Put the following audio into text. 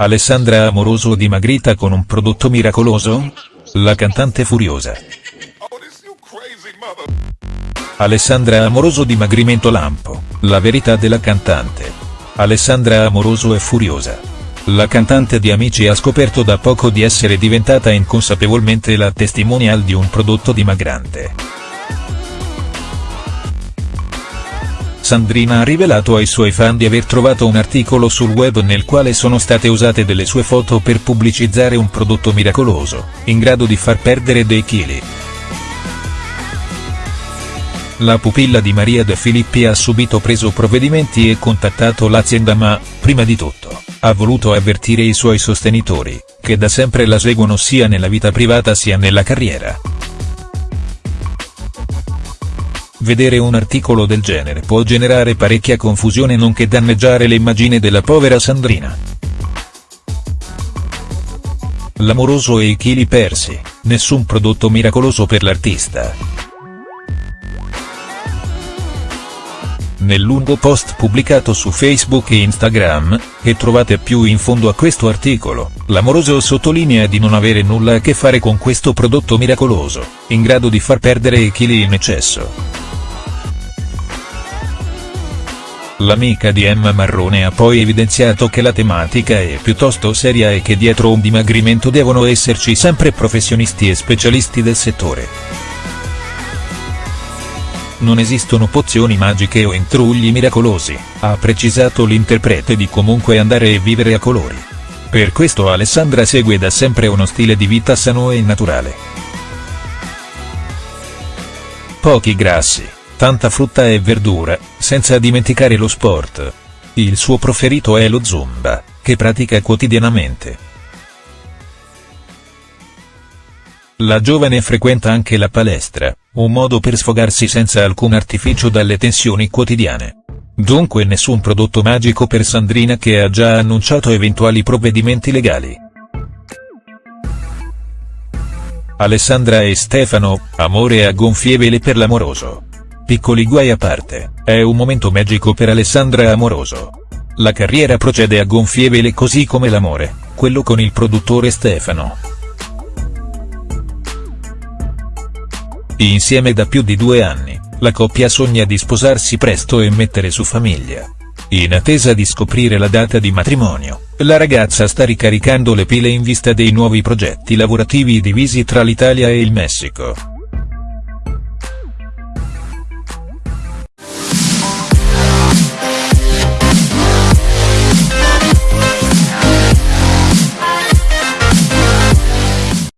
Alessandra Amoroso dimagrita con un prodotto miracoloso? La cantante furiosa. Alessandra Amoroso dimagrimento lampo, la verità della cantante. Alessandra Amoroso è furiosa. La cantante di Amici ha scoperto da poco di essere diventata inconsapevolmente la testimonial di un prodotto dimagrante. Sandrina ha rivelato ai suoi fan di aver trovato un articolo sul web nel quale sono state usate delle sue foto per pubblicizzare un prodotto miracoloso, in grado di far perdere dei chili. La pupilla di Maria De Filippi ha subito preso provvedimenti e contattato l'azienda ma, prima di tutto, ha voluto avvertire i suoi sostenitori, che da sempre la seguono sia nella vita privata sia nella carriera. Vedere un articolo del genere può generare parecchia confusione nonché danneggiare l'immagine della povera Sandrina. L'amoroso e i chili persi, nessun prodotto miracoloso per l'artista. Nel lungo post pubblicato su Facebook e Instagram, che trovate più in fondo a questo articolo, l'amoroso sottolinea di non avere nulla a che fare con questo prodotto miracoloso, in grado di far perdere i chili in eccesso. L'amica di Emma Marrone ha poi evidenziato che la tematica è piuttosto seria e che dietro un dimagrimento devono esserci sempre professionisti e specialisti del settore. Non esistono pozioni magiche o intrugli miracolosi, ha precisato l'interprete di Comunque andare e vivere a colori. Per questo Alessandra segue da sempre uno stile di vita sano e naturale. Pochi grassi tanta frutta e verdura, senza dimenticare lo sport. Il suo preferito è lo zumba, che pratica quotidianamente. La giovane frequenta anche la palestra, un modo per sfogarsi senza alcun artificio dalle tensioni quotidiane. Dunque nessun prodotto magico per Sandrina che ha già annunciato eventuali provvedimenti legali. Alessandra e Stefano, amore a gonfie vele per l'amoroso. Piccoli guai a parte, è un momento magico per Alessandra Amoroso. La carriera procede a gonfie vele così come l'amore, quello con il produttore Stefano. Insieme da più di due anni, la coppia sogna di sposarsi presto e mettere su famiglia. In attesa di scoprire la data di matrimonio, la ragazza sta ricaricando le pile in vista dei nuovi progetti lavorativi divisi tra l'Italia e il Messico.